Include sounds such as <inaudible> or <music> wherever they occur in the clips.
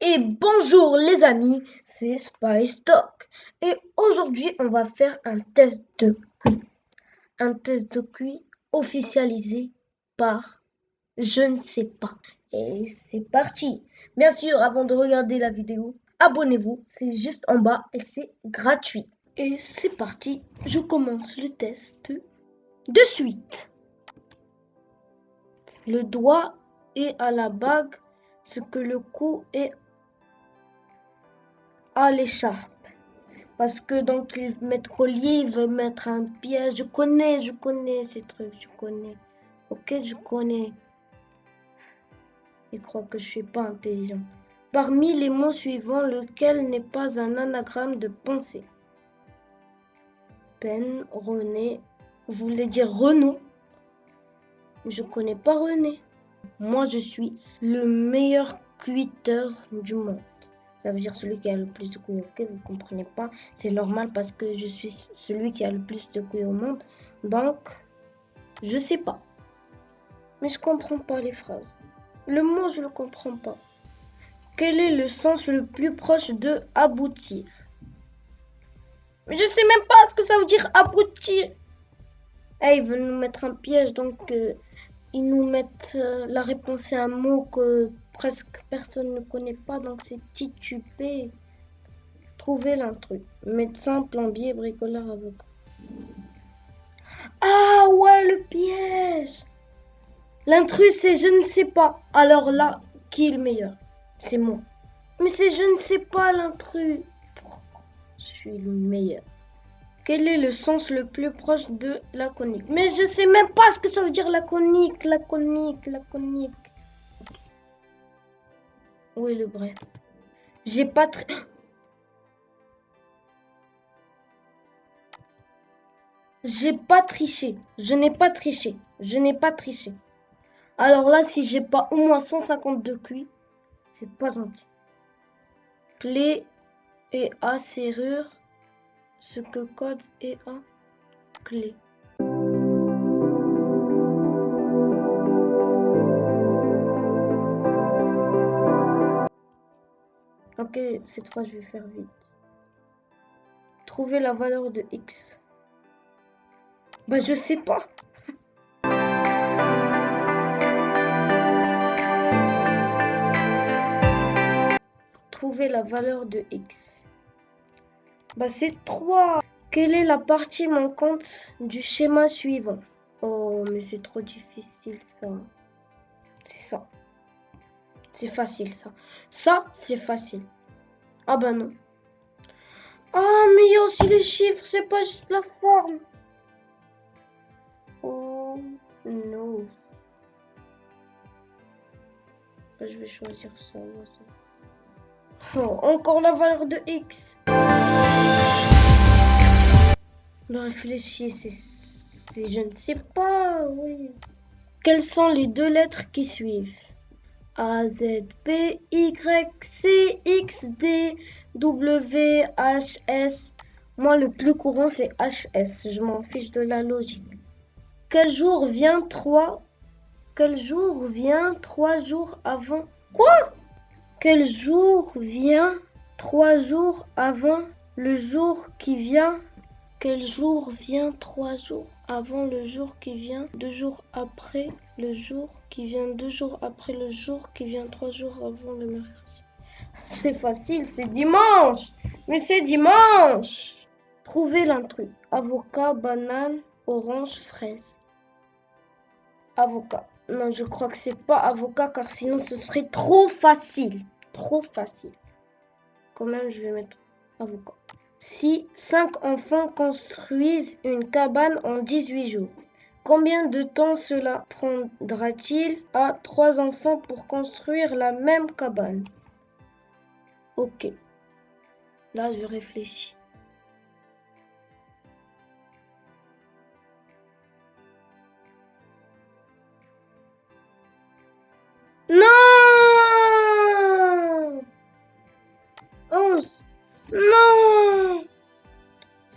Et bonjour les amis, c'est Spice. Et aujourd'hui, on va faire un test de QI. Un test de QI officialisé par je ne sais pas. Et c'est parti. Bien sûr, avant de regarder la vidéo, abonnez-vous, c'est juste en bas et c'est gratuit. Et c'est parti, je commence le test de suite. Le doigt est à la bague, ce que le cou est l'écharpe. Parce que donc il mettre collier, il veut mettre un piège. Je connais, je connais ces trucs, je connais. Ok, je connais. Il croit que je suis pas intelligent. Parmi les mots suivants, lequel n'est pas un anagramme de pensée? Peine, René, voulait dire Renaud? Je connais pas René. Moi, je suis le meilleur cuiteur du monde. Ça veut dire celui qui a le plus de couilles. Ok, vous comprenez pas. C'est normal parce que je suis celui qui a le plus de couilles au monde. Donc, je sais pas. Mais je comprends pas les phrases. Le mot, je le comprends pas. Quel est le sens le plus proche de aboutir? Mais je sais même pas ce que ça veut dire aboutir. Eh, ils veulent nous mettre un piège, donc euh, ils nous mettent euh, la réponse à un mot que presque personne ne connaît pas, donc c'est titubé. Trouver l'intrus. Médecin, plombier, bricoleur, avocat. Ah ouais, le piège L'intrus, c'est je ne sais pas. Alors là, qui est le meilleur? C'est moi. Mais c'est je ne sais pas l'intrus. Je suis le meilleur. Quel est le sens le plus proche de laconique? Mais je sais même pas ce que ça veut dire laconique, laconique, laconique. Oui, le bref J'ai pas très... <gasps> J'ai pas triché. Je n'ai pas triché. Je n'ai pas triché. Alors là, si j'ai pas au moins 152 cuits, c'est pas gentil. Clé et A serrure. Ce que code et A clé. Ok, cette fois je vais faire vite. Trouver la valeur de x. Bah je sais pas. <laughs> Trouver la valeur de x. Bah c'est 3. Quelle est la partie manquante du schéma suivant? Oh mais c'est trop difficile ça. C'est ça. C'est facile ça. Ça, c'est facile. Ah bah non. Ah, mais il y a aussi les chiffres, c'est pas juste la forme. Oh non. Bah, je vais choisir ça. Oh, encore la valeur de X. Non, réfléchis, c'est... Je ne sais pas, oui. Quelles sont les deux lettres qui suivent? A, Z, P, Y, C, X, D, W, H, S. Moi, le plus courant, c'est HS. Je m'en fiche de la logique. Quel jour vient 3 Quel jour vient 3 jours avant? Quoi? Quel jour vient 3 jours avant le jour qui vient? Quel jour vient 3 jours? Avant le jour qui vient, deux jours après le jour qui vient, deux jours après le jour qui vient, trois jours avant le mercredi. C'est facile, c'est dimanche. Mais c'est dimanche. Trouvez l'intrus. Avocat, banane, orange, fraise. Avocat. Non, je crois que c'est pas avocat car sinon ce serait trop facile. Trop facile. Quand même, je vais mettre avocat. Si cinq enfants construisent une cabane en 18 jours, combien de temps cela prendra-t-il à trois enfants pour construire la même cabane? Ok. Là, je réfléchis.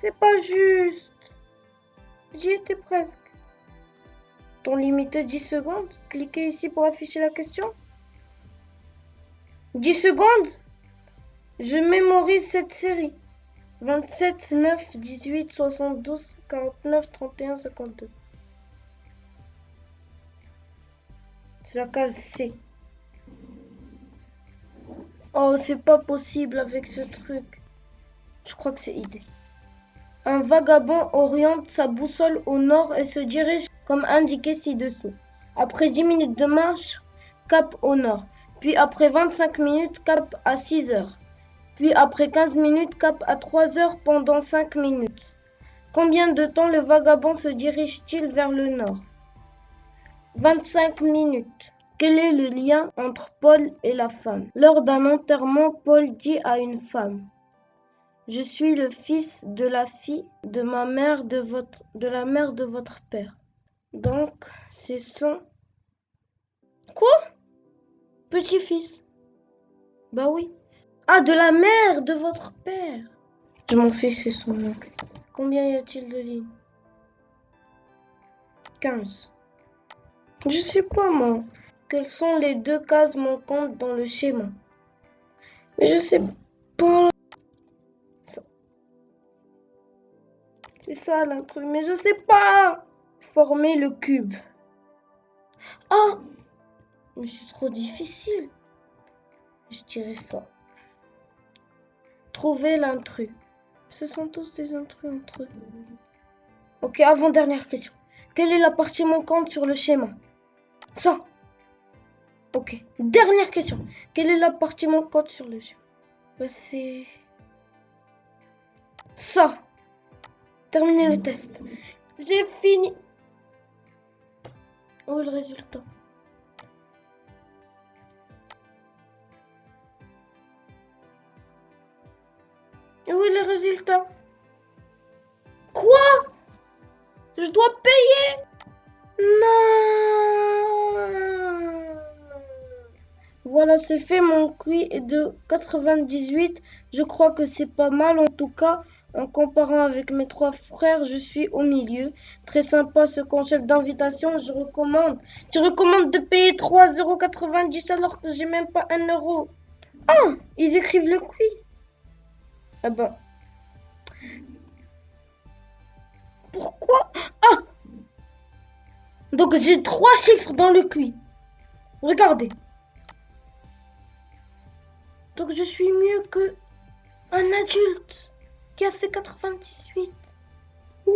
C'est pas juste. J'y étais presque. Ton limité 10 secondes Cliquez ici pour afficher la question. 10 secondes Je mémorise cette série. 27, 9, 18, 72, 49, 31, 52. C'est la case C. Oh, c'est pas possible avec ce truc. Je crois que c'est idée. Un vagabond oriente sa boussole au nord et se dirige comme indiqué ci-dessous. Après 10 minutes de marche, cap au nord. Puis après 25 minutes, cap à 6 heures. Puis après 15 minutes, cap à 3 heures pendant 5 minutes. Combien de temps le vagabond se dirige-t-il vers le nord? 25 minutes. Quel est le lien entre Paul et la femme? Lors d'un enterrement, Paul dit à une femme Je suis le fils de la fille de ma mère de votre de la mère de votre père. Donc, c'est son Quoi? Petit-fils. Bah oui. Ah, de la mère de votre père. Je m'en fais, c'est son nom. Combien y a-t-il de lignes? 15. Je sais pas, moi. Quelles sont les deux cases manquantes dans le schéma? Mais je sais pas. C'est ça l'intrus, mais je sais pas. Former le cube. Ah Mais c'est trop difficile. Je dirais ça. Trouver l'intrus. Ce sont tous des intrus entre eux. Ok, avant-dernière question. Quelle est la partie manquante sur le schéma? Ça. Ok. Dernière question. Quelle est la partie manquante sur le schéma? Bah, C'est... Ça. Terminer le test. J'ai fini. Où est le résultat? Où est le résultat? Quoi? Je dois payer? Non Voilà, c'est fait, mon QI est de 98. Je crois que c'est pas mal en tout cas. En comparant avec mes trois frères, je suis au milieu. Très sympa ce concept d'invitation, je recommande. Tu recommandes de payer 3,90€ alors que j'ai même pas 1 euro. Ah, ils écrivent le QI. Ah ben. Pourquoi? Ah Donc j'ai trois chiffres dans le QI. Regardez. Donc je suis mieux que un adulte qui a fait 98. Ouais.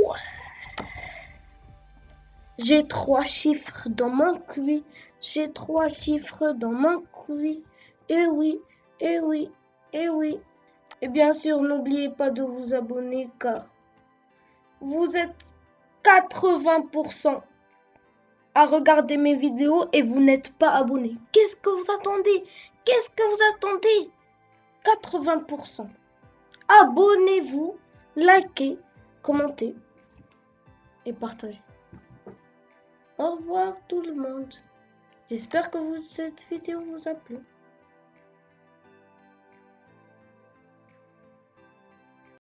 J'ai trois chiffres dans mon QI. J'ai trois chiffres dans mon QI. Eh oui, eh oui, eh oui. Et bien sûr, n'oubliez pas de vous abonner car vous êtes 80% à regarder mes vidéos et vous n'êtes pas abonné. Qu'est-ce que vous attendez? Qu'est-ce que vous attendez? 80%. Abonnez-vous, likez, commentez et partagez. Au revoir tout le monde. J'espère que cette vidéo vous a plu.